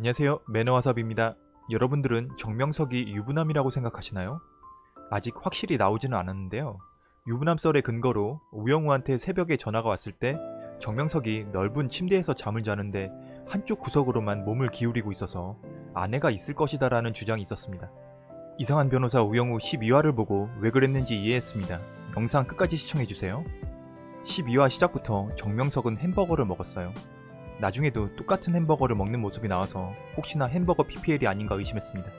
안녕하세요 매너와삽입니다. 여러분들은 정명석이 유부남이라고 생각하시나요? 아직 확실히 나오지는 않았는데요. 유부남 썰의 근거로 우영우한테 새벽에 전화가 왔을 때 정명석이 넓은 침대에서 잠을 자는데 한쪽 구석으로만 몸을 기울이고 있어서 아내가 있을 것이다 라는 주장이 있었습니다. 이상한 변호사 우영우 12화를 보고 왜 그랬는지 이해했습니다. 영상 끝까지 시청해주세요. 12화 시작부터 정명석은 햄버거를 먹었어요. 나중에도 똑같은 햄버거를 먹는 모습이 나와서 혹시나 햄버거 PPL이 아닌가 의심했습니다.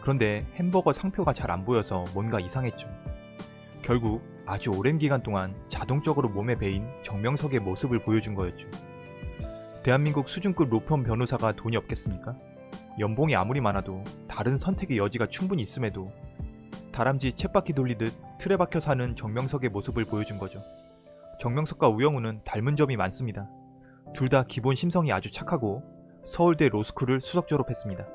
그런데 햄버거 상표가 잘 안 보여서 뭔가 이상했죠. 결국 아주 오랜 기간 동안 자동적으로 몸에 배인 정명석의 모습을 보여준 거였죠. 대한민국 수준급 로펌 변호사가 돈이 없겠습니까? 연봉이 아무리 많아도 다른 선택의 여지가 충분히 있음에도 다람쥐 쳇바퀴 돌리듯 틀에 박혀 사는 정명석의 모습을 보여준 거죠. 정명석과 우영우는 닮은 점이 많습니다. 둘 다 기본 심성이 아주 착하고 서울대 로스쿨을 수석 졸업했습니다.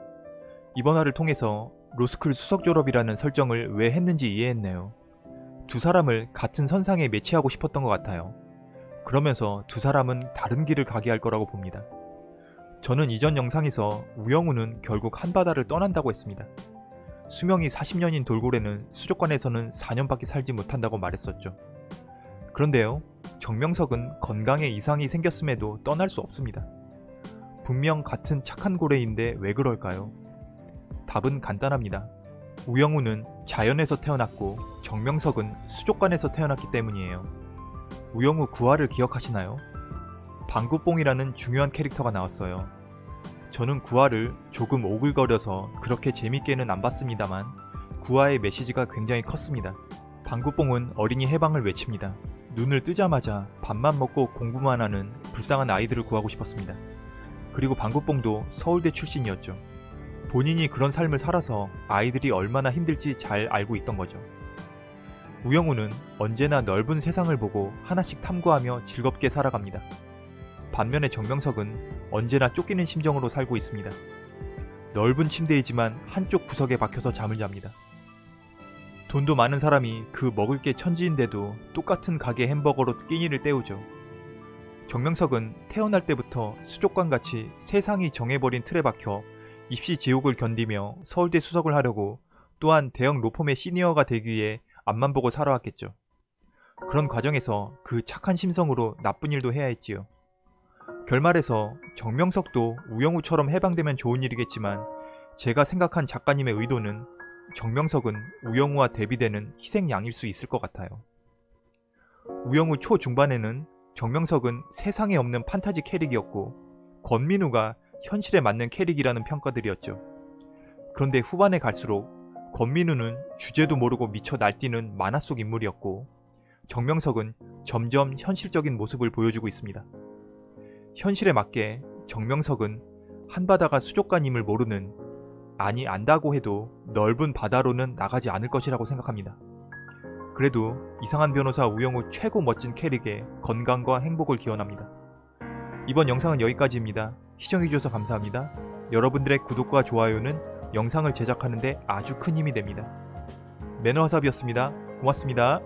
이번 화를 통해서 로스쿨 수석 졸업이라는 설정을 왜 했는지 이해했네요. 두 사람을 같은 선상에 매치하고 싶었던 것 같아요. 그러면서 두 사람은 다른 길을 가게 할 거라고 봅니다. 저는 이전 영상에서 우영우는 결국 한바다를 떠난다고 했습니다. 수명이 40년인 돌고래는 수족관에서는 4년밖에 살지 못한다고 말했었죠. 그런데요, 정명석은 건강에 이상이 생겼음에도 떠날 수 없습니다. 분명 같은 착한 고래인데 왜 그럴까요? 답은 간단합니다. 우영우는 자연에서 태어났고 정명석은 수족관에서 태어났기 때문이에요. 우영우 구화를 기억하시나요? 방구뽕이라는 중요한 캐릭터가 나왔어요. 저는 구화를 조금 오글거려서 그렇게 재밌게는 안 봤습니다만 구화의 메시지가 굉장히 컸습니다. 방구뽕은 어린이 해방을 외칩니다. 눈을 뜨자마자 밥만 먹고 공부만 하는 불쌍한 아이들을 구하고 싶었습니다. 그리고 방구뽕도 서울대 출신이었죠. 본인이 그런 삶을 살아서 아이들이 얼마나 힘들지 잘 알고 있던 거죠. 우영우는 언제나 넓은 세상을 보고 하나씩 탐구하며 즐겁게 살아갑니다. 반면에 정명석은 언제나 쫓기는 심정으로 살고 있습니다. 넓은 침대이지만 한쪽 구석에 박혀서 잠을 잡니다. 돈도 많은 사람이 그 먹을 게 천지인데도 똑같은 가게 햄버거로 끼니를 때우죠. 정명석은 태어날 때부터 수족관같이 세상이 정해버린 틀에 박혀 입시 지옥을 견디며 서울대 수석을 하려고 또한 대형 로펌의 시니어가 되기 위해 앞만 보고 살아왔겠죠. 그런 과정에서 그 착한 심성으로 나쁜 일도 해야 했지요. 결말에서 정명석도 우영우처럼 해방되면 좋은 일이겠지만 제가 생각한 작가님의 의도는 정명석은 우영우와 대비되는 희생양일 수 있을 것 같아요. 우영우 초중반에는 정명석은 세상에 없는 판타지 캐릭이었고 권민우가 현실에 맞는 캐릭이라는 평가들이었죠. 그런데 후반에 갈수록 권민우는 주제도 모르고 미쳐 날뛰는 만화 속 인물이었고 정명석은 점점 현실적인 모습을 보여주고 있습니다. 현실에 맞게 정명석은 한바다가 수족관임을 모르는 아니 안다고 해도 넓은 바다로는 나가지 않을 것이라고 생각합니다. 그래도 이상한 변호사 우영우 최고 멋진 캐릭에 건강과 행복을 기원합니다. 이번 영상은 여기까지입니다. 시청해주셔서 감사합니다. 여러분들의 구독과 좋아요는 영상을 제작하는데 아주 큰 힘이 됩니다. 매너화삽이었습니다. 고맙습니다.